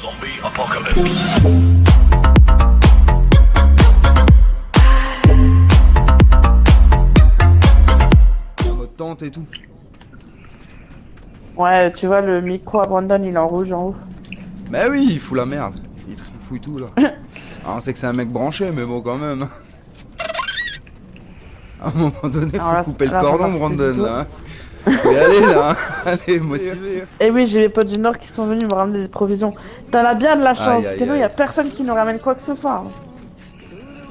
Zombie Apocalypse. En mode tente et tout. Ouais, tu vois, le micro à Brandon, il est en rouge en haut. Bah oui, il fout la merde. Il fouille tout là. Alors on sait que c'est un mec branché, mais bon quand même. À un moment donné, faut là, couper le là, cordon, Brandon. Là. Faut y aller là. Allez, motivé. Et Eh oui, j'ai les potes du Nord qui sont venus me ramener des provisions. T'en as bien de la chance, Aïe, parce aïe, que nous, y a personne qui nous ramène quoi que ce soit.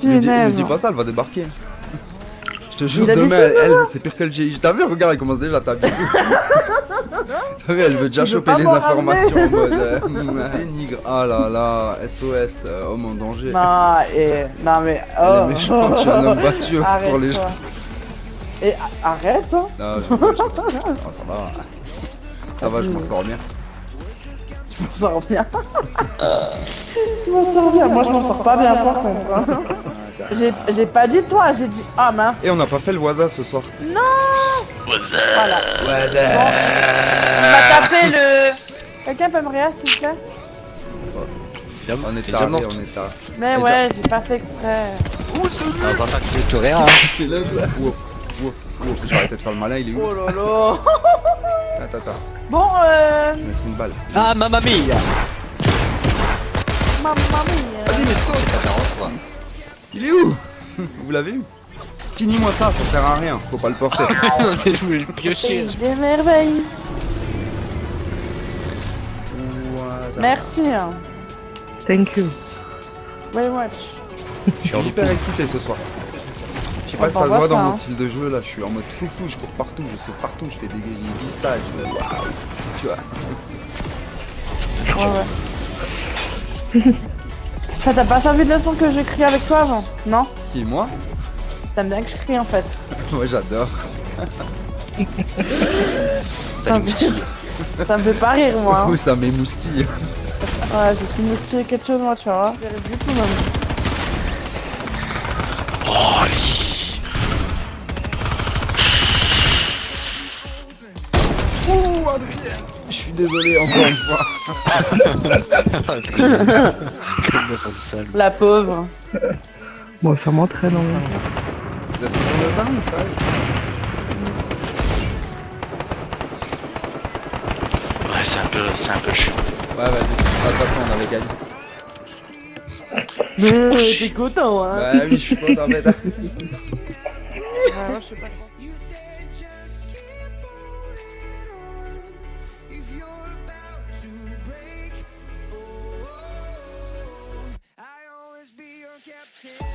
Ne dis, ne Punaise. dis pas ça, elle va débarquer. Je te jure, Il demain, elle, elle, c'est pire que le GI. T'as vu, regarde, elle commence déjà à t'habiller. T'as vu, elle veut déjà Tu choper les informations en mode. euh, dénigre. Ah là là, SOS, euh, homme en danger. Non, et... Non, mais... Elle Oh. est méchante, je suis un homme battu pour les gens. Et arrête, hein. Non, je- je- oh, ça va. Ça va, je m'en sors bien. Je m'en sors bien. je m'en sors bien. Moi, je m'en sors pas bien, par contre. hein. J'ai j'ai pas dit toi, j'ai dit... Ah, mince. Et on n'a pas fait le voisin ce soir. What's up? Voilà. Tu m'as tapé le... Quelqu'un peut me réa, s'il vous plaît? On est mort. on est tard. Mais ouais, j'ai pas fait exprès. Dans un sac de rien. Fais le Ouf, ouf, ouf. Je vais arrêter de faire le malin, il est où Oh lolo. Attends, attends. Bon, euh... Je vais mettre une balle. Ah, mamma mia Mamma mia. Vas-y, mais saute Il est où? Vous l'avez eu? Finis-moi ça, ça sert à rien. Faut pas le porter. Je voulais le piocher. Des merveilles. Merci. hein. Thank you. Very much. Je suis hyper excité ce soir. Je sais pas si ça se voit dans mon hein. style de jeu là, je suis en mode foufou, je cours partout, je saute partout, je fais des glissages, waouh, tu vois. Ouais, ouais. Ça t'a pas servi de leçon que j'ai crié avec toi avant Non? Qui, moi? T'aimes bien que je crie en fait. Moi j'adore. Ça me, ça me fait pas rire moi. hein. Ça m'émoustille. Ouais, j'ai pu moustiller quelque chose moi, tu vois. Du tout même. Oh, Ouh, Adrien Je suis désolé encore une fois. La pauvre. Bon, ça m'entraîne en vrai. Vous êtes content de ça ou ça Ouais, c'est un peu, c'est un peu chiant. Ouais, vas-y. De toute façon, on avait gagné. Mais t'es content hein Bah oui, je suis content, mais Ouais, moi, je sais pas quoi. Till